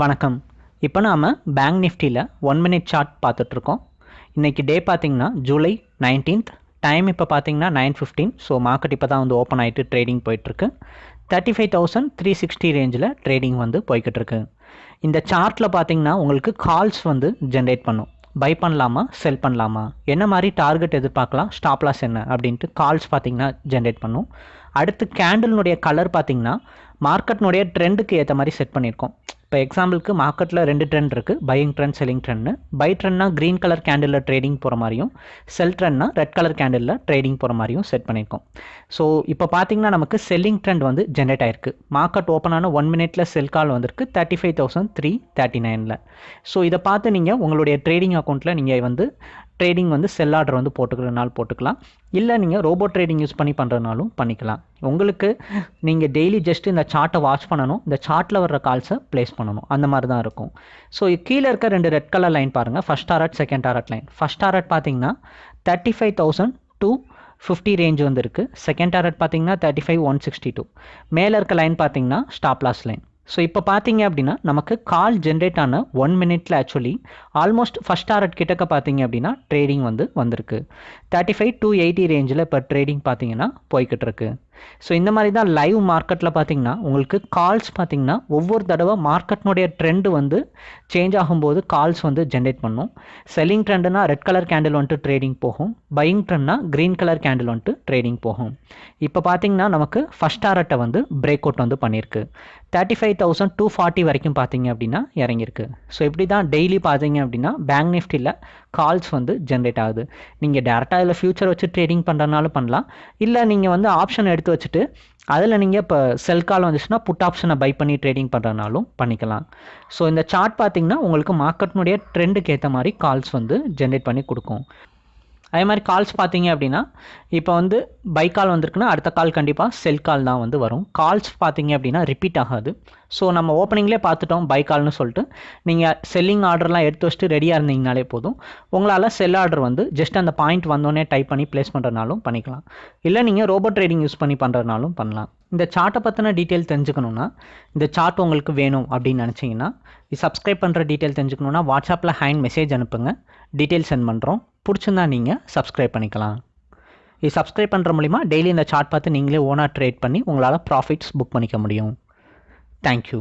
வணக்கம். இப்போ நாம் பேங்க் நிஃப்டியில் ஒன் மினிட் சார்ட் பார்த்துட்ருக்கோம். இன்றைக்கி டே பார்த்தீங்கன்னா ஜூலை நைன்டீன்த் டைம் இப்போ பார்த்தீங்கன்னா நைன் ஃபிஃப்டீன் ஸோ மார்க்கெட் இப்போ தான் வந்து ஓப்பன் ஆகிட்டு ட்ரேடிங் போயிட்டுருக்கு thirty five thousand three sixty ரேஞ்சில் ட்ரேடிங் வந்து போய்கிட்டு இருக்கு இந்த சார்ட்டில் பார்த்தீங்கன்னா உங்களுக்கு கால்ஸ் வந்து ஜென்ரேட் பண்ணும். பை பண்ணலாமா செல் பண்ணலாமா? என்ன மாதிரி டார்கெட் எதிர்பார்க்கலாம்? ஸ்டாப்லாஸ் என்ன? அப்படின்ட்டு கால்ஸ் பார்த்திங்கன்னா ஜென்ரேட் பண்ணும். அடுத்து கேண்டில்னுடைய கலர் பார்த்தீங்கன்னா மார்க்கெட்னுடைய ட்ரெண்டுக்கு ஏற்ற மாதிரி செட் பண்ணியிருக்கோம். இப்போ எக்ஸாம்பிளுக்கு மார்க்கெட்டில் ரெண்டு ட்ரெண்ட் இருக்குது பையிங் ட்ரெண்ட் செல்லிங் ட்ரெண்ட்னு பை ட்ரெண்ட்னா க்ரீன் கலர் கேண்டிலில் ட்ரேடிங் போகிற மாதிரியும் செல் ட்ரெண்ட்னா ரெட் கலர் கேண்டிலில் ட்ரேடிங் போகிற மாதிரியும் செட் பண்ணியிருக்கோம். ஸோ இப்போ பார்த்தீங்கன்னா நமக்கு செல்லிங் ட்ரெண்ட் வந்து ஜென்ரேட் ஆயிருக்கு. மார்க்கெட் ஓப்பன் ஆன ஒன் மினிட்ல செல் கால் வந்திருக்கு. Thirty five thousand three thirty நைனில் ஸோ இதை பார்த்து நீங்கள் உங்களுடைய ட்ரேடிங் அக்கௌண்ட்டில் நீங்கள் வந்து ட்ரேடிங் வந்து செல் ஆர்டர் வந்து போட்டுக்கிறனாலும் போட்டுக்கலாம். இல்லை நீங்கள் ரோபோ ட்ரேடிங் யூஸ் பண்ணி பண்ணுறதுனாலும் பண்ணிக்கலாம். உங்களுக்கு நீங்கள் டெய்லி ஜஸ்ட் இந்த சார்ட்டை வாட்ச் பண்ணணும். இந்த சார்ட்டில் வர்ற கால்ஸை ப்ளேஸ் பண்ணணும். அந்த மாதிரி தான் இருக்கும். ஸோ கீழே இருக்க ரெண்டு ரெட் கலர் லைன் பாருங்கள் first target second target line first target பார்த்தீங்கன்னா thirty five thousand two fifty range வந்து இருக்குது செகண்ட் டாரட் பார்த்தீங்கன்னா thirty five one sixty two மேலே இருக்க லைன் பார்த்தீங்கன்னா ஸ்டாப் லாஸ் லைன் ஸோ இப்போ பார்த்தீங்க அப்படின்னா நமக்கு கால் ஜென்ரேட் ஆன ஒன் மினிட்ல ஆக்சுவலி ஆல்மோஸ்ட் ஃபஸ்ட் டாரட் கிட்டக்க பார்த்தீங்க அப்படின்னா ட்ரேடிங் வந்து வந்திருக்கு. தேர்ட்டி ஃபைவ் டூ எயிட்டி ரேஞ்சில் இப்போ ட்ரேடிங் பார்த்தீங்கன்னா போய்கிட்டு இருக்கு. ஸோ இந்த மாதிரி தான் லைவ் மார்க்கெட்டில் பார்த்தீங்கன்னா உங்களுக்கு கால்ஸ் பார்த்தீங்கன்னா ஒவ்வொரு தடவை மார்க்கெட்னுடைய ட்ரெண்டு வந்து சேஞ்ச் ஆகும்போது கால்ஸ் வந்து ஜென்ரேட் பண்ணும். செல்லிங் ட்ரெண்டுனா ரெட் கலர் கேண்டில் வந்துட்டு ட்ரேடிங் போகும். பையிங் ட்ரெண்ட்னா க்ரீன் கலர் கேண்டில் வந்துட்டு ட்ரேடிங் போகும். இப்போ பார்த்தீங்கன்னா நமக்கு ஃபஸ்ட் டாரட்டை வந்து பிரேக் அவுட் வந்து பண்ணியிருக்கு. Thirty five thousand two forty வரைக்கும் பார்த்தீங்க அப்படின்னா இறங்கியிருக்கு. ஸோ இப்படி தான் டெய்லி பார்த்தீங்க அப்படின்னா பேங்க் நிஃப்டியில் கால்ஸ் வந்து ஜென்ரேட் ஆகுது. நீங்கள் டேரெக்டாக இதில் ஃபியூச்சர் வச்சு ட்ரேடிங் பண்ணுறதுனாலும் பண்ணலாம். இல்லை நீங்கள் வந்து ஆப்ஷன் எடுத்து வச்சுட்டு அதில் நீங்கள் இப்போ செல் கால் வந்துச்சுன்னா புட் ஆப்ஷனை பை பண்ணி ட்ரேடிங் பண்ணுறதுனாலும் பண்ணிக்கலாம். ஸோ இந்த சார்ட் பார்த்தீங்கன்னா உங்களுக்கு மார்க்கெட்னுடைய ட்ரெண்டுக்கு ஏற்ற மாதிரி கால்ஸ் வந்து ஜென்ரேட் பண்ணி கொடுக்கும். அதே மாதிரி கால்ஸ் பார்த்தீங்க அப்படின்னா இப்போ வந்து பை கால் வந்திருக்குன்னா அடுத்த கால் கண்டிப்பாக செல் கால் தான் வந்து வரும். கால்ஸ் பார்த்தீங்க அப்படின்னா ரிப்பீட் ஆகாது. ஸோ நம்ம ஓப்பனிங்லேயே பார்த்துட்டோம் பை கால்னு சொல்லிட்டு. நீங்கள் செல்லிங் ஆர்டர்லாம் எடுத்து வச்சுட்டு ரெடியாக இருந்தீங்கனாலே போதும். உங்களால் செல் ஆர்டர் வந்து ஜஸ்ட் அந்த பாயிண்ட் வந்தோடனே டைப் பண்ணி ப்ளேஸ் பண்ணுறதுனாலும் பண்ணிக்கலாம். இல்லை நீங்கள் ரோபோட் ட்ரேடிங் யூஸ் பண்ணி பண்ணுறதுனாலும் பண்ணலாம். இந்த சார்ட்டை பற்றின டீட்டெயில் தெரிஞ்சுக்கணுன்னா இந்த சார்ட் உங்களுக்கு வேணும் அப்படின்னு நினச்சிங்கன்னா சப்ஸ்கிரைப் பண்ணுற டீட்டெயில் தெரிஞ்சுக்கணுன்னா வாட்ஸ்அப்பில் ஹேண்ட் மெசேஜ் அனுப்புங்க. டீட்டெயில் சென்ட் பண்ணுறோம் பிடிச்சிருந்தா நீங்கள் சப்ஸ்கிரைப் பண்ணிக்கலாம். இது சப்ஸ்கிரைப் பண்ணுற மூலிமா டெய்லி இந்த சார்ட் பார்த்து நீங்களே ஓனாக ட்ரேட் பண்ணி உங்களால் ப்ராஃபிட்ஸ் புக் பண்ணிக்க முடியும். தேங்க்யூ